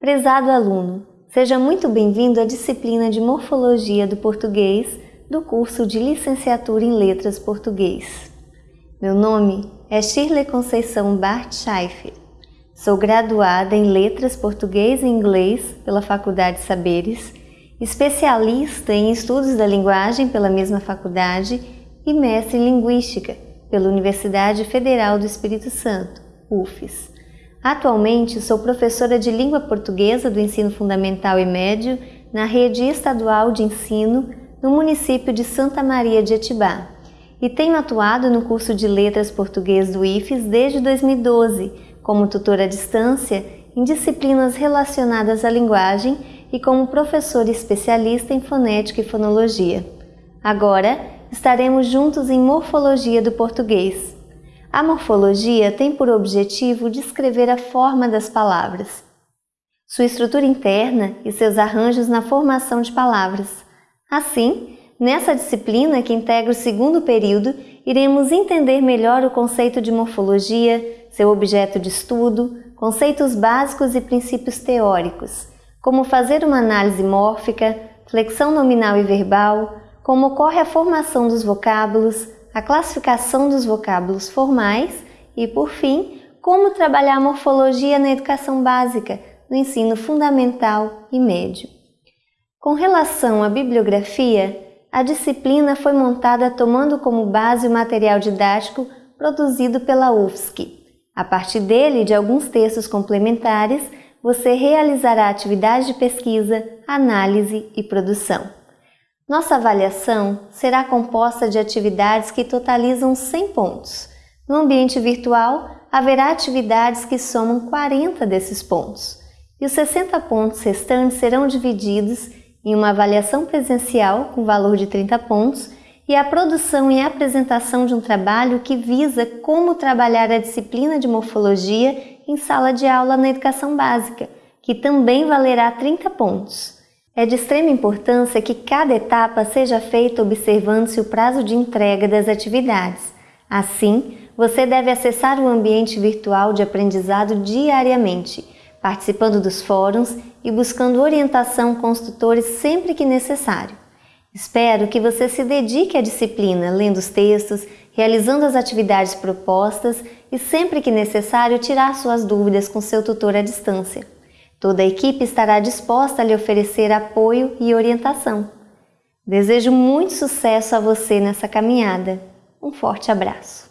Prezado aluno, seja muito bem-vindo à disciplina de Morfologia do Português do curso de Licenciatura em Letras Português. Meu nome é Shirley Conceição Bart Scheifer. Sou graduada em Letras Português e Inglês pela Faculdade Saberes, especialista em Estudos da Linguagem pela mesma faculdade e mestre em Linguística pela Universidade Federal do Espírito Santo, UFES. Atualmente sou professora de língua portuguesa do ensino fundamental e médio na rede estadual de ensino no município de Santa Maria de Etibá e tenho atuado no curso de letras português do IFES desde 2012 como tutora à distância em disciplinas relacionadas à linguagem e como professora especialista em fonética e fonologia. Agora estaremos juntos em morfologia do português. A morfologia tem por objetivo descrever a forma das palavras, sua estrutura interna e seus arranjos na formação de palavras. Assim, nessa disciplina que integra o segundo período, iremos entender melhor o conceito de morfologia, seu objeto de estudo, conceitos básicos e princípios teóricos, como fazer uma análise mórfica, flexão nominal e verbal, como ocorre a formação dos vocábulos, a classificação dos vocábulos formais e, por fim, como trabalhar a morfologia na educação básica, no ensino fundamental e médio. Com relação à bibliografia, a disciplina foi montada tomando como base o material didático produzido pela UFSC. A partir dele e de alguns textos complementares, você realizará atividades de pesquisa, análise e produção. Nossa avaliação será composta de atividades que totalizam 100 pontos. No ambiente virtual, haverá atividades que somam 40 desses pontos. E os 60 pontos restantes serão divididos em uma avaliação presencial com valor de 30 pontos e a produção e apresentação de um trabalho que visa como trabalhar a disciplina de morfologia em sala de aula na educação básica, que também valerá 30 pontos. É de extrema importância que cada etapa seja feita observando-se o prazo de entrega das atividades. Assim, você deve acessar o ambiente virtual de aprendizado diariamente, participando dos fóruns e buscando orientação com os tutores sempre que necessário. Espero que você se dedique à disciplina, lendo os textos, realizando as atividades propostas e, sempre que necessário, tirar suas dúvidas com seu tutor à distância. Toda a equipe estará disposta a lhe oferecer apoio e orientação. Desejo muito sucesso a você nessa caminhada. Um forte abraço.